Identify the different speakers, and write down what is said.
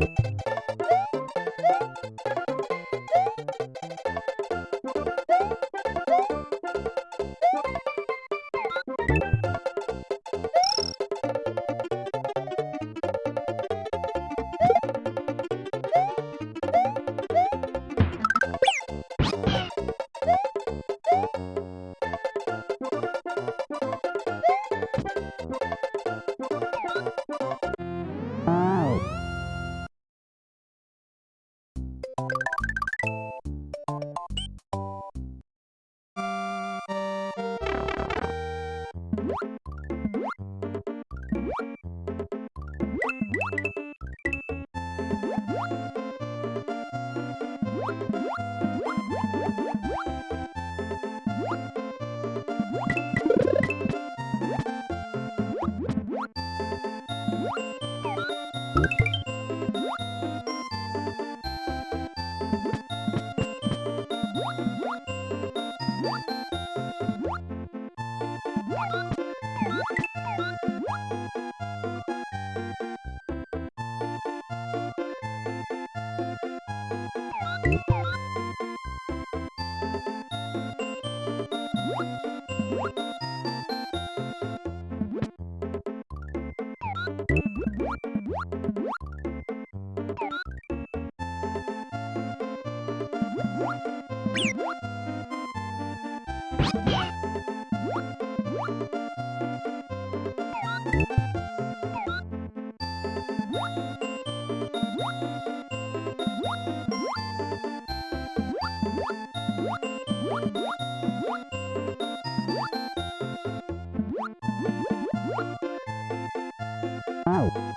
Speaker 1: you. What? Tchau.